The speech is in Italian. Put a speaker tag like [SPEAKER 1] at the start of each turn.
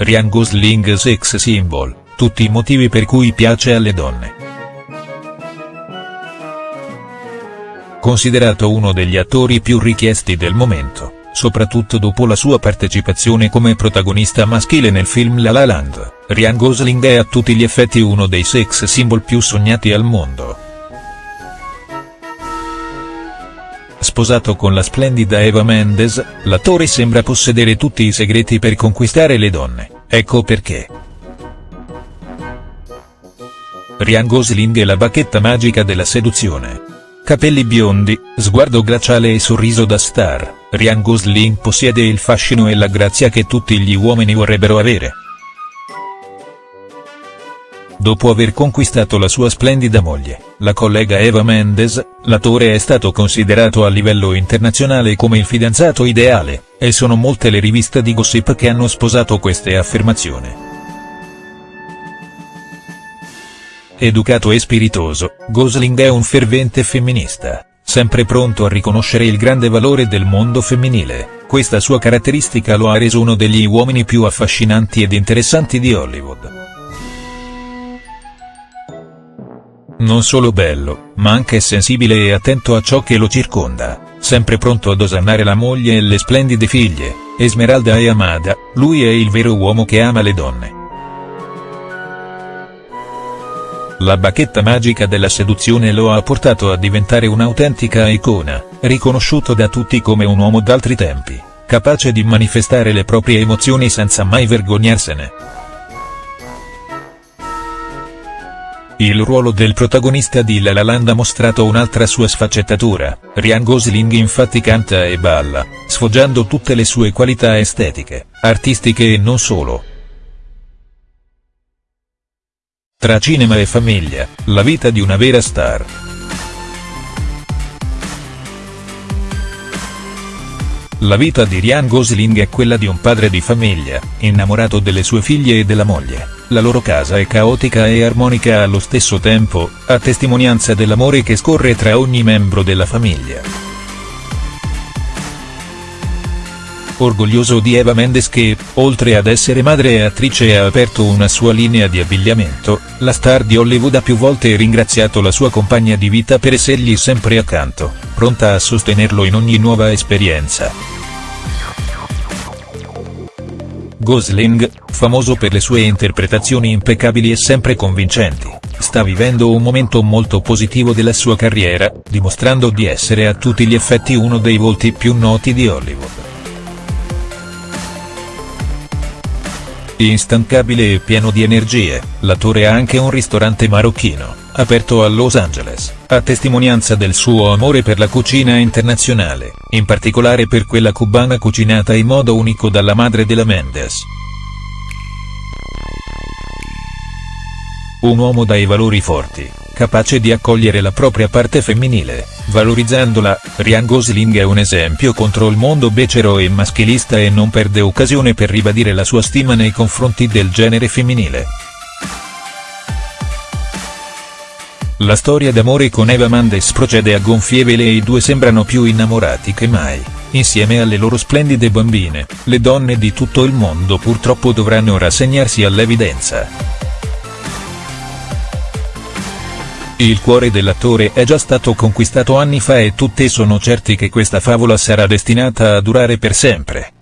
[SPEAKER 1] Ryan Gosling sex symbol, tutti i motivi per cui piace alle donne. Considerato uno degli attori più richiesti del momento, soprattutto dopo la sua partecipazione come protagonista maschile nel film La La Land, Ryan Gosling è a tutti gli effetti uno dei sex symbol più sognati al mondo. Sposato con la splendida Eva Mendes, l'attore sembra possedere tutti i segreti per conquistare le donne, ecco perché. Ryan Gosling è la bacchetta magica della seduzione. Capelli biondi, sguardo glaciale e sorriso da star, Ryan Gosling possiede il fascino e la grazia che tutti gli uomini vorrebbero avere. Dopo aver conquistato la sua splendida moglie, la collega Eva Mendes, l'attore è stato considerato a livello internazionale come il fidanzato ideale, e sono molte le riviste di gossip che hanno sposato queste affermazioni. Educato e spiritoso, Gosling è un fervente femminista, sempre pronto a riconoscere il grande valore del mondo femminile, questa sua caratteristica lo ha reso uno degli uomini più affascinanti ed interessanti di Hollywood. Non solo bello, ma anche sensibile e attento a ciò che lo circonda, sempre pronto ad osannare la moglie e le splendide figlie, Esmeralda e Amada, lui è il vero uomo che ama le donne. La bacchetta magica della seduzione lo ha portato a diventare un'autentica icona, riconosciuto da tutti come un uomo d'altri tempi, capace di manifestare le proprie emozioni senza mai vergognarsene. Il ruolo del protagonista di La La Land ha mostrato un'altra sua sfaccettatura, Ryan Gosling infatti canta e balla, sfoggiando tutte le sue qualità estetiche, artistiche e non solo. Tra cinema e famiglia, la vita di una vera star. La vita di Ryan Gosling è quella di un padre di famiglia, innamorato delle sue figlie e della moglie la loro casa è caotica e armonica allo stesso tempo, a testimonianza dell'amore che scorre tra ogni membro della famiglia. Orgoglioso di Eva Mendes che, oltre ad essere madre e attrice ha aperto una sua linea di abbigliamento, la star di Hollywood ha più volte ringraziato la sua compagna di vita per essergli sempre accanto, pronta a sostenerlo in ogni nuova esperienza. Gosling, famoso per le sue interpretazioni impeccabili e sempre convincenti, sta vivendo un momento molto positivo della sua carriera, dimostrando di essere a tutti gli effetti uno dei volti più noti di Hollywood. Instancabile e pieno di energie, l'attore ha anche un ristorante marocchino, aperto a Los Angeles, a testimonianza del suo amore per la cucina internazionale, in particolare per quella cubana cucinata in modo unico dalla madre della Mendes. Un uomo dai valori forti, capace di accogliere la propria parte femminile, valorizzandola, Ryan Gosling è un esempio contro il mondo becero e maschilista e non perde occasione per ribadire la sua stima nei confronti del genere femminile. La storia d'amore con Eva Mendes procede a gonfie vele e i due sembrano più innamorati che mai, insieme alle loro splendide bambine, le donne di tutto il mondo purtroppo dovranno rassegnarsi all'evidenza. Il cuore dell'attore è già stato conquistato anni fa e tutti sono certi che questa favola sarà destinata a durare per sempre.